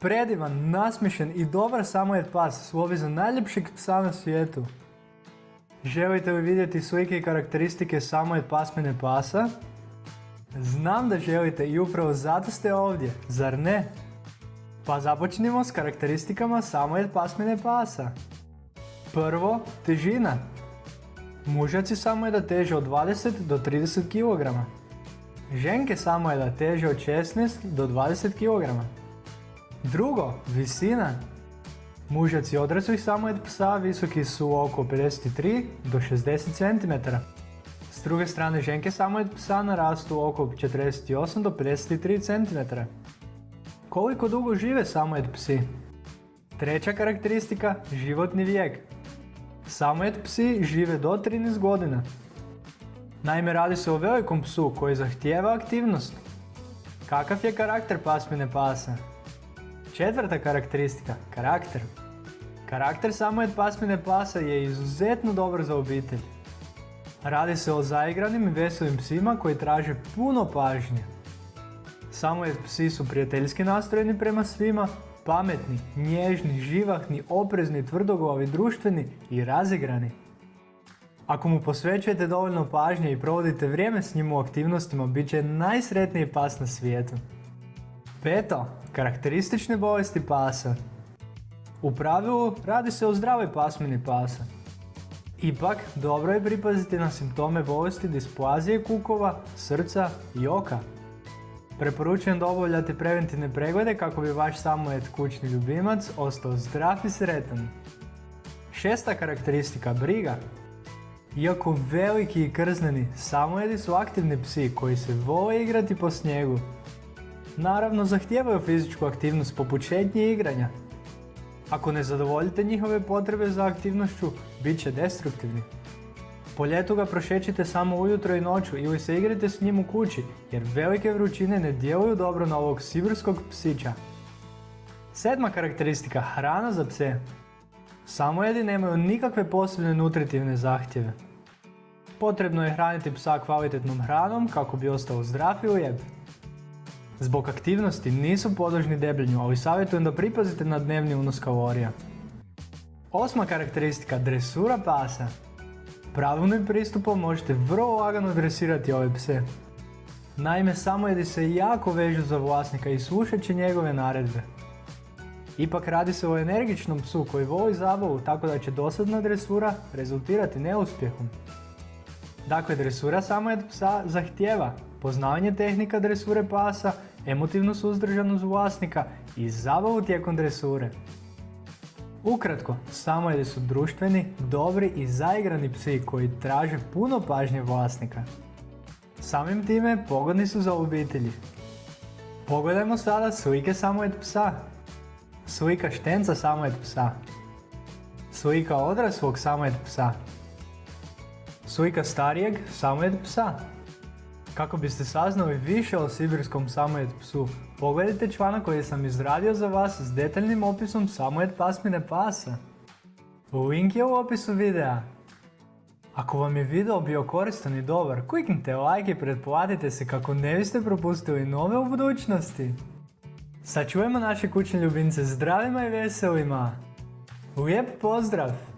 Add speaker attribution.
Speaker 1: Predivan, nasmišen i dobar samojed pas slovi za najljepšeg psa na svijetu. Želite li vidjeti slike i karakteristike samojed pasmine pasa? Znam da želite i upravo zato ste ovdje, zar ne? Pa započnimo s karakteristikama samojed pasmine pasa. Prvo, težina. Mužaci samojeda teže od 20 do 30 kg. Ženke samojeda teže od 16 do 20 kg. Drugo, visina. Mužaci odraslih samojed psa visoki su oko 53 do 60 cm. S druge strane ženke samojed psa narastu oko 48 do 53 cm. Koliko dugo žive samojed psi? Treća karakteristika, životni vijek. Samojed psi žive do 13 godina. Naime, radi se o velikom psu koji zahtijeva aktivnost. Kakav je karakter pasmine pasa? Četvrta karakteristika, karakter. Karakter samojed pasmine pasa je izuzetno dobar za obitelj. Radi se o zaigranim i veselim psima koji traže puno pažnje. Samojed psi su prijateljski nastrojeni prema svima, pametni, nježni, živahni, oprezni, tvrdoglavi, društveni i razigrani. Ako mu posvećujete dovoljno pažnje i provodite vrijeme s njim u aktivnostima, bit će najsretniji pas na svijetu. Peto, karakteristične bolesti pasa. U pravilu radi se o zdravoj pasmini pasa. Ipak, dobro je pripaziti na simptome bolesti displazije kukova, srca i oka. Preporučujem da obavljate preventivne preglede kako bi vaš samojed kućni ljubimac ostao zdrav i sretan. Šesta karakteristika, briga. Iako veliki i krzneni, samojedi su aktivni psi koji se vole igrati po snijegu. Naravno, zahtijevaju fizičku aktivnost poput šetnje i igranja. Ako ne zadovoljite njihove potrebe za aktivnošću, bit će destruktivni. Po ljetu ga prošećite samo ujutro i noću ili se igrate s njim u kući, jer velike vrućine ne djeluju dobro na ovog sibirskog psića. Sedma karakteristika, hrana za pse. Samojedi nemaju nikakve posebne nutritivne zahtjeve. Potrebno je hraniti psa kvalitetnom hranom kako bi ostao zdrav i lijep. Zbog aktivnosti nisu podložni debljenju, ali savjetujem da pripazite na dnevni unos kalorija. Osma karakteristika, dresura pasa. Pravilnim pristupom možete vrlo lagano dresirati ove pse. Naime, samojedi se jako vežu za vlasnika i slušat će njegove naredbe. Ipak radi se o energičnom psu koji voli zabavu, tako da će dosadna dresura rezultirati neuspjehom. Dakle, dresura samojed psa zahtjeva poznavanje tehnika dresure pasa, emotivnu suzdržanost vlasnika i zabavu tijekom dresure. Ukratko, samojedi su društveni, dobri i zaigrani psi koji traže puno pažnje vlasnika. Samim time pogodni su za obitelji. Pogledajmo sada slike samojed psa. Slika štenca samojed psa. Slika odraslog samojed psa. Slika starijeg samojed psa. Kako biste saznali više o sibirskom samojed psu, pogledajte članak koji sam izradio za vas s detaljnim opisom samojed pasmine pasa. Link je u opisu videa. Ako vam je video bio koristan i dobar, kliknite like i pretplatite se kako ne biste propustili nove u budućnosti. Sačuvajmo naše kućne ljubimce zdravima i veselima. Lijep pozdrav!